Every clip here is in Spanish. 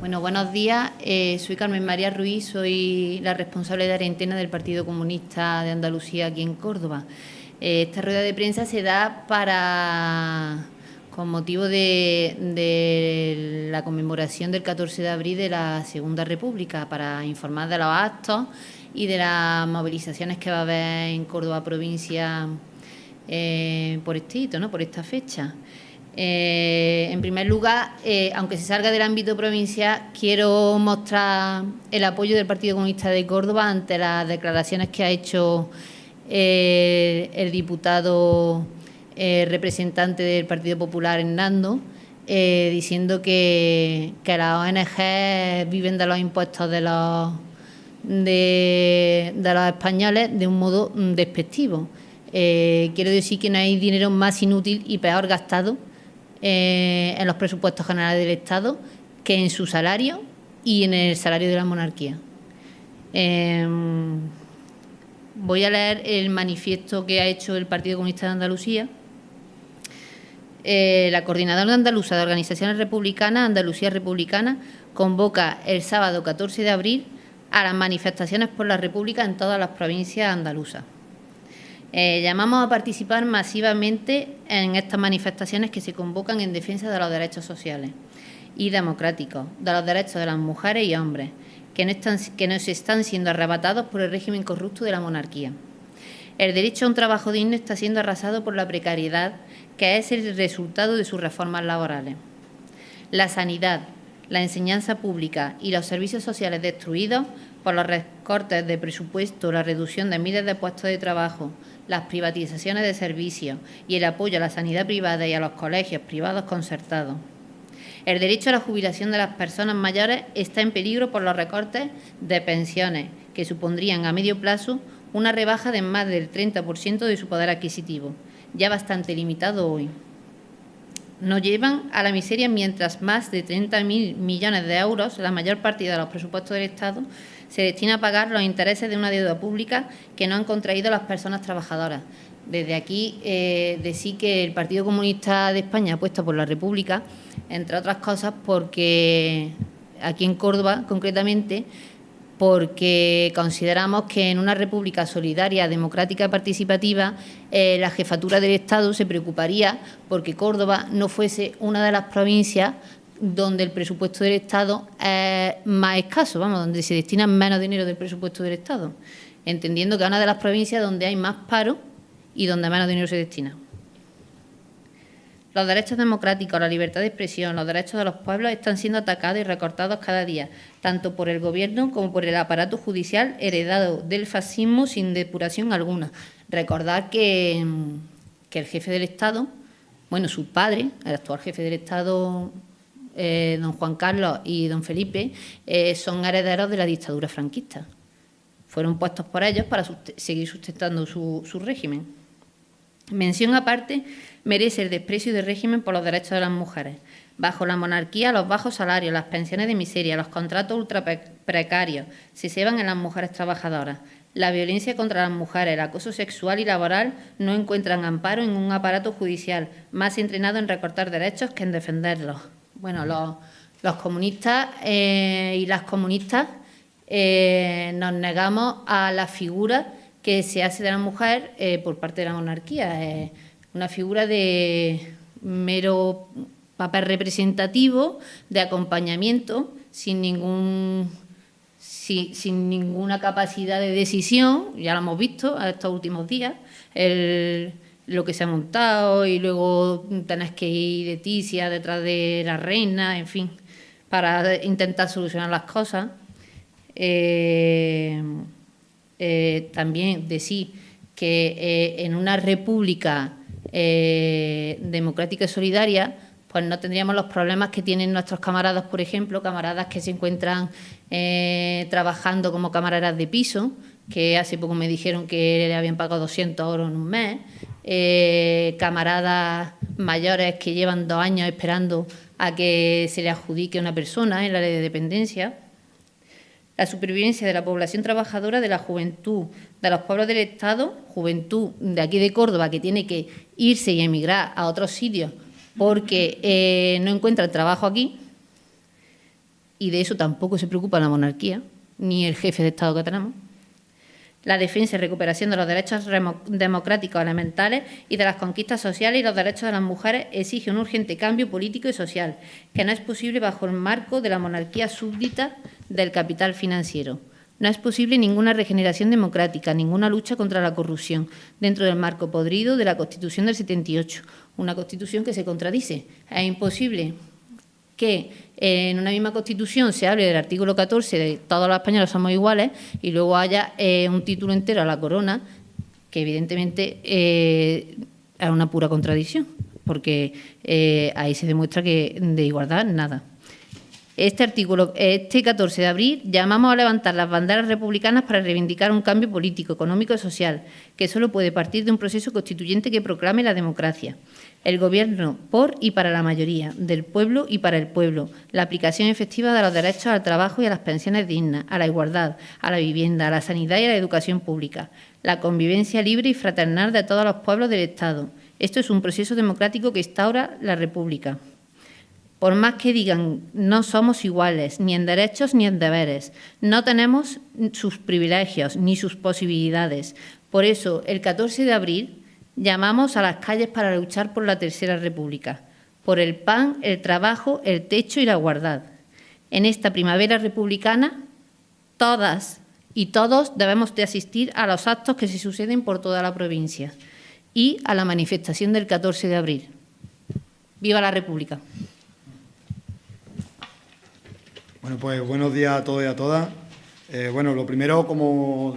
Bueno, buenos días. Eh, soy Carmen María Ruiz, soy la responsable de Arentena del Partido Comunista de Andalucía aquí en Córdoba. Eh, esta rueda de prensa se da para con motivo de, de, la conmemoración del 14 de abril de la Segunda República, para informar de los actos y de las movilizaciones que va a haber en Córdoba provincia eh, por este hito, ¿no? por esta fecha. Eh, en primer lugar, eh, aunque se salga del ámbito provincial, quiero mostrar el apoyo del Partido Comunista de Córdoba ante las declaraciones que ha hecho eh, el diputado representante del Partido Popular, Hernando, diciendo que, que, las ONG viven de los impuestos de los, de, de los españoles de un modo despectivo. quiero decir que no hay dinero más inútil y peor gastado eh, en los presupuestos generales del Estado que en su salario y en el salario de la monarquía. Em, voy a leer el manifiesto que ha hecho el Partido Comunista de Andalucía. Eh, la Coordinadora Andaluza de Organizaciones Republicanas, Andalucía Republicana, convoca el sábado 14 de abril a las manifestaciones por la República en todas las provincias andaluzas. Eh, llamamos a participar masivamente en estas manifestaciones que se convocan en defensa de los derechos sociales y democráticos, de los derechos de las mujeres y hombres, que no están, que nos están siendo arrebatados por el régimen corrupto de la monarquía. El derecho a un trabajo digno está siendo arrasado por la precariedad, que es el resultado de sus reformas laborales. La sanidad, la enseñanza pública y los servicios sociales destruidos por los recortes de presupuesto, la reducción de miles de puestos de trabajo, las privatizaciones de servicios y el apoyo a la sanidad privada y a los colegios privados concertados. El derecho a la jubilación de las personas mayores está en peligro por los recortes de pensiones, que supondrían a medio plazo una rebaja de más del 30% de su poder adquisitivo, ya bastante limitado hoy. Nos llevan a la miseria mientras más de 30.000 millones de euros, la mayor parte de los presupuestos del Estado, se destina a pagar los intereses de una deuda pública que no han contraído las personas trabajadoras. Desde aquí eh, decir que el Partido Comunista de España apuesta por la República, entre otras cosas porque aquí en Córdoba concretamente, porque consideramos que en una república solidaria, democrática y participativa, eh, la jefatura del Estado se preocuparía porque Córdoba no fuese una de las provincias donde el presupuesto del Estado es más escaso, vamos, donde se destina menos dinero del presupuesto del Estado, entendiendo que es una de las provincias donde hay más paro y donde menos dinero se destina. Los derechos democráticos, la libertad de expresión, los derechos de los pueblos están siendo atacados y recortados cada día, tanto por el Gobierno como por el aparato judicial heredado del fascismo sin depuración alguna. Recordad que, que el jefe del Estado, bueno, su padre, el actual jefe del Estado eh, don Juan Carlos y don Felipe, eh, son herederos de la dictadura franquista. Fueron puestos por ellos para seguir sustentando su, régimen. Mención aparte merece el desprecio del régimen por los derechos de las mujeres. Bajo la monarquía, los bajos salarios, las pensiones de miseria, los contratos ultra precarios se ceban en las mujeres trabajadoras. La violencia contra las mujeres, el acoso sexual y laboral no encuentran amparo en un aparato judicial más entrenado en recortar derechos que en defenderlos bueno, los, comunistas eh, y las comunistas eh, nos negamos a la figura que se hace de la mujer eh, por parte de la monarquía. una figura de mero papel representativo, de acompañamiento, sin ningún sin ninguna capacidad de decisión, ya lo hemos visto estos últimos días, lo que se ha montado y luego tenés que ir de Ticia detrás de la reina, en fin, para intentar solucionar las cosas. Eh, eh, también decir que eh, en una república democrática y solidaria, pues no tendríamos los problemas que tienen nuestros camaradas, por ejemplo, camaradas que se encuentran trabajando como camaradas de piso, que hace poco me dijeron que le habían pagado 200 euros en un mes, eh, camaradas mayores que llevan dos años esperando a que se le adjudique una persona en la ley de dependencia, la supervivencia de la población trabajadora, de la juventud, de los pueblos del Estado, juventud de aquí de Córdoba que tiene que irse y emigrar a otros sitios porque eh, no encuentra trabajo aquí, y de eso tampoco se preocupa la monarquía, ni el jefe de Estado que tenemos. La defensa y recuperación de los derechos democráticos elementales y de las conquistas sociales y los derechos de las mujeres exige un urgente cambio político y social, que no es posible bajo el marco de la monarquía súbdita del capital financiero. No es posible ninguna regeneración democrática, ninguna lucha contra la corrupción dentro del marco podrido de la Constitución del 78, una Constitución que se contradice. Es imposible que en una misma Constitución se hable del artículo 14 de todos los españoles somos iguales y luego haya eh, un título entero a la corona, que evidentemente eh, es una pura contradicción, porque eh, ahí se demuestra que de igualdad nada. Este artículo, este 14 de abril, llamamos a levantar las banderas republicanas para reivindicar un cambio político, económico y social, que solo puede partir de un proceso constituyente que proclame la democracia. El Gobierno por y para la mayoría, del pueblo y para el pueblo, la aplicación efectiva de los derechos al trabajo y a las pensiones dignas, a la igualdad, a la vivienda, a la sanidad y a la educación pública, la convivencia libre y fraternal de todos los pueblos del Estado. Esto es un proceso democrático que instaura la República. Por más que digan, no somos iguales, ni en derechos ni en deberes. No tenemos sus privilegios ni sus posibilidades. Por eso, el 14 de abril llamamos a las calles para luchar por la Tercera República, por el pan, el trabajo, el techo y la igualdad. En esta primavera republicana, todas y todos debemos de asistir a los actos que se suceden por toda la provincia y a la manifestación del 14 de abril. ¡Viva la República! Bueno, pues buenos días a todos y a todas. Eh, bueno, lo primero, como,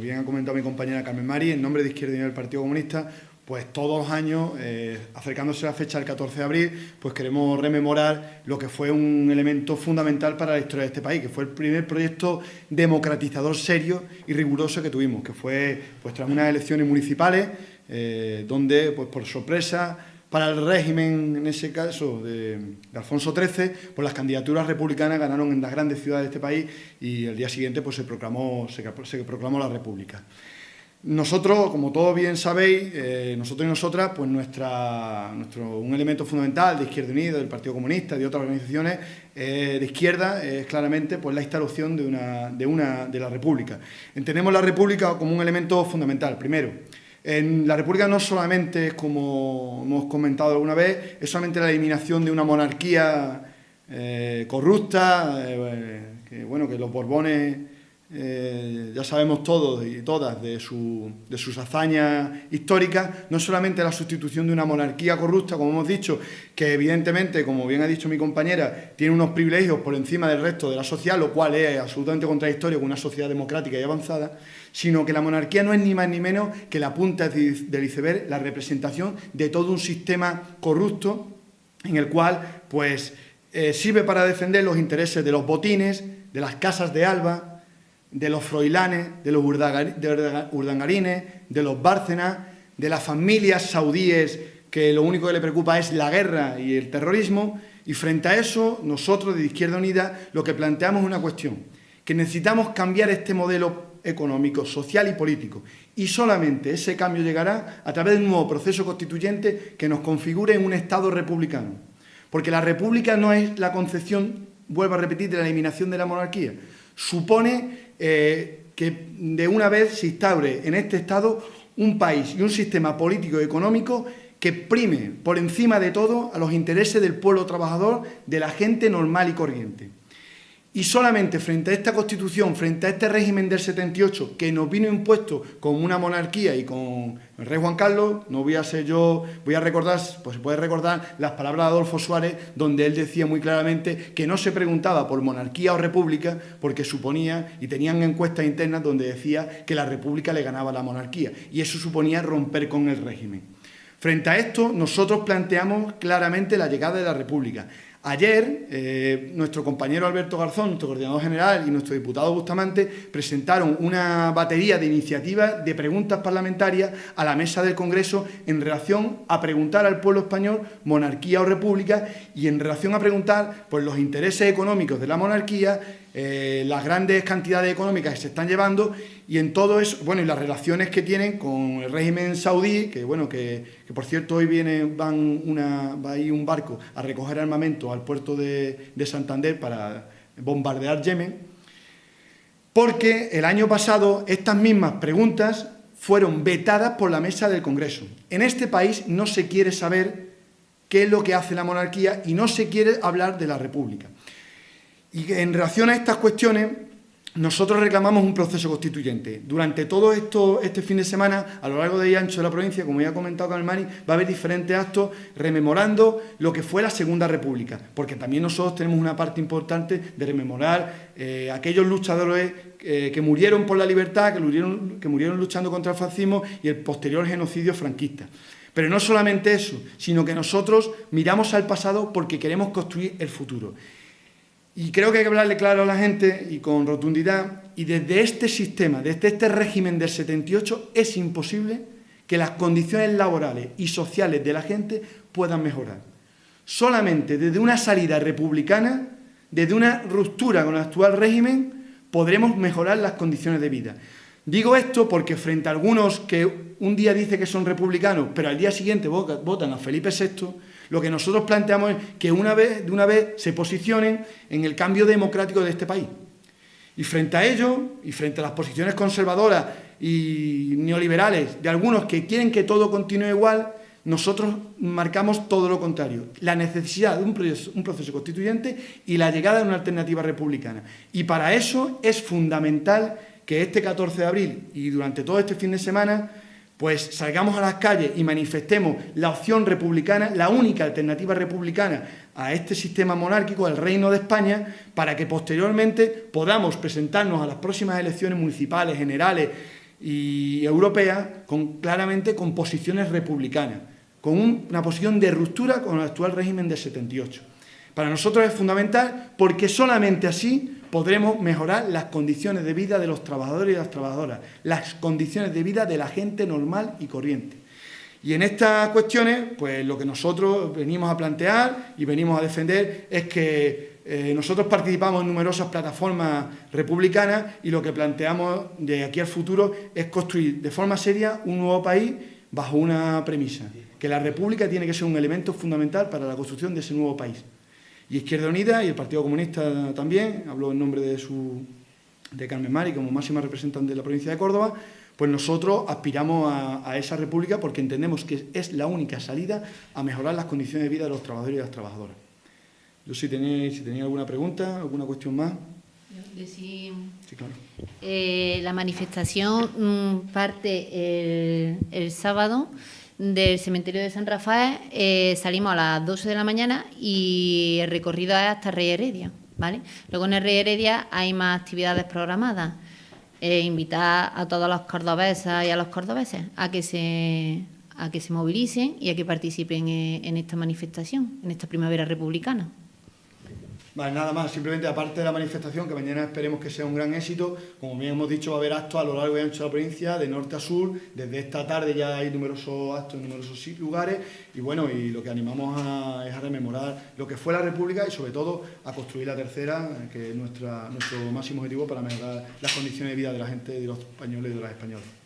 bien ha comentado mi compañera Carmen Mari, en nombre de Izquierda Unida del Partido Comunista, pues todos los años, eh, acercándose a la fecha del 14 de abril, pues queremos rememorar lo que fue un elemento fundamental para la historia de este país, que fue el primer proyecto democratizador serio y riguroso que tuvimos, que fue pues tras unas elecciones municipales, eh, donde pues por sorpresa para el régimen, en ese caso, de, Alfonso XIII, pues las candidaturas republicanas ganaron en las grandes ciudades de este país y el día siguiente pues, se, proclamó, se, proclamó la República. Nosotros, como todos bien sabéis, eh, nosotros y nosotras, pues nuestra, nuestro, un elemento fundamental de Izquierda Unida, del Partido Comunista, de otras organizaciones eh, de izquierda, es claramente pues, la instalación de, una, de, una, de la República. Entendemos la República como un elemento fundamental, primero, en la República no solamente, como hemos comentado alguna vez, es solamente la eliminación de una monarquía eh, corrupta, eh, que, bueno, que los Borbones eh, ya sabemos todos y todas de, de, sus hazañas históricas, no solamente la sustitución de una monarquía corrupta, como hemos dicho, que evidentemente, como bien ha dicho mi compañera, tiene unos privilegios por encima del resto de la sociedad, lo cual es absolutamente contradictorio con una sociedad democrática y avanzada, sino que la monarquía no es ni más ni menos que la punta del iceberg, la representación de todo un sistema corrupto en el cual pues, eh, sirve para defender los intereses de los botines, de las casas de Alba, de los froilanes, de los urdangarines, de los bárcenas, de las familias saudíes que lo único que le preocupa es la guerra y el terrorismo, y frente a eso, nosotros de Izquierda Unida lo que planteamos es una cuestión, que necesitamos cambiar este modelo económico, social y político. Y solamente ese cambio llegará a través de un nuevo proceso constituyente que nos configure en un Estado republicano. Porque la república no es la concepción, vuelvo a repetir, de la eliminación de la monarquía. Supone eh, que de una vez se instaure en este Estado un país y un sistema político y económico que prime por encima de todo a los intereses del pueblo trabajador, de la gente normal y corriente. Y solamente frente a esta Constitución, frente a este régimen del 78, que nos vino impuesto con una monarquía y con el rey Juan Carlos, no voy a ser yo, voy a recordar, pues se puede recordar las palabras de Adolfo Suárez, donde él decía muy claramente que no se preguntaba por monarquía o república, porque suponía, y tenían encuestas internas donde decía que la república le ganaba la monarquía, y eso suponía romper con el régimen. Frente a esto, nosotros planteamos claramente la llegada de la república. Ayer, eh, nuestro compañero Alberto Garzón, nuestro coordinador general, y nuestro diputado Bustamante presentaron una batería de iniciativas de preguntas parlamentarias a la mesa del Congreso en relación a preguntar al pueblo español monarquía o república y en relación a preguntar por los intereses económicos de la monarquía eh, las grandes cantidades económicas que se están llevando y en todo eso, bueno, y las relaciones que tienen con el régimen saudí, que bueno, que, por cierto hoy viene, van una, va un barco a recoger armamento al puerto de, Santander para bombardear Yemen, porque el año pasado estas mismas preguntas fueron vetadas por la mesa del Congreso. En este país no se quiere saber qué es lo que hace la monarquía y no se quiere hablar de la república. Y en relación a estas cuestiones, nosotros reclamamos un proceso constituyente. Durante todo esto, este fin de semana, a lo largo de y ancho de la provincia, como ya ha comentado Carmani, va a haber diferentes actos rememorando lo que fue la Segunda República, porque también nosotros tenemos una parte importante de rememorar eh, aquellos luchadores eh, que murieron por la libertad, que murieron, que murieron luchando contra el fascismo y el posterior genocidio franquista. Pero no solamente eso, sino que nosotros miramos al pasado porque queremos construir el futuro. Y creo que hay que hablarle claro a la gente y con rotundidad, y desde este sistema, desde este régimen del 78, es imposible que las condiciones laborales y sociales de la gente puedan mejorar. Solamente desde una salida republicana, desde una ruptura con el actual régimen, podremos mejorar las condiciones de vida. Digo esto porque frente a algunos que un día dicen que son republicanos, pero al día siguiente votan a Felipe VI, lo que nosotros planteamos es que una vez, de una vez se posicionen en el cambio democrático de este país. Y frente a ello, y frente a las posiciones conservadoras y neoliberales de algunos que quieren que todo continúe igual, nosotros marcamos todo lo contrario, la necesidad de un proceso, un proceso, constituyente y la llegada de una alternativa republicana. Y para eso es fundamental que este 14 de abril y durante todo este fin de semana pues salgamos a las calles y manifestemos la opción republicana, la única alternativa republicana a este sistema monárquico, al Reino de España, para que posteriormente podamos presentarnos a las próximas elecciones municipales, generales y europeas con, claramente con posiciones republicanas, con una posición de ruptura con el actual régimen de 78. Para nosotros es fundamental porque solamente así podremos mejorar las condiciones de vida de los trabajadores y las trabajadoras, las condiciones de vida de la gente normal y corriente. Y en estas cuestiones, pues lo que nosotros venimos a plantear y venimos a defender es que eh, nosotros participamos en numerosas plataformas republicanas y lo que planteamos de aquí al futuro es construir de forma seria un nuevo país bajo una premisa, que la república tiene que ser un elemento fundamental para la construcción de ese nuevo país. Y Izquierda Unida y el Partido Comunista también, hablo en nombre de, su, de Carmen Mari como máxima representante de la provincia de Córdoba, pues nosotros aspiramos a, esa república porque entendemos que es la única salida a mejorar las condiciones de vida de los trabajadores y las trabajadoras. Yo si tenéis, si tenía alguna pregunta, alguna cuestión más. Sí, claro. Eh, la manifestación mm, parte el sábado del cementerio de San Rafael eh, salimos a las 12 de la mañana y el recorrido es hasta Rey Heredia. ¿vale? Luego en el Rey Heredia hay más actividades programadas. Eh, invitar a todos los cordobesas y a los cordobeses a que se, a que se movilicen y a que participen en esta manifestación, en esta primavera republicana. Vale, nada más, simplemente aparte de la manifestación, que mañana esperemos que sea un gran éxito, como bien hemos dicho, va a haber actos a lo largo y ancho de la provincia, de norte a sur, desde esta tarde ya hay numerosos actos en numerosos lugares, y bueno, y lo que animamos es a rememorar lo que fue la República y sobre todo a construir la tercera, que es nuestra, nuestro máximo objetivo para mejorar las condiciones de vida de la gente, de los españoles y de las españolas.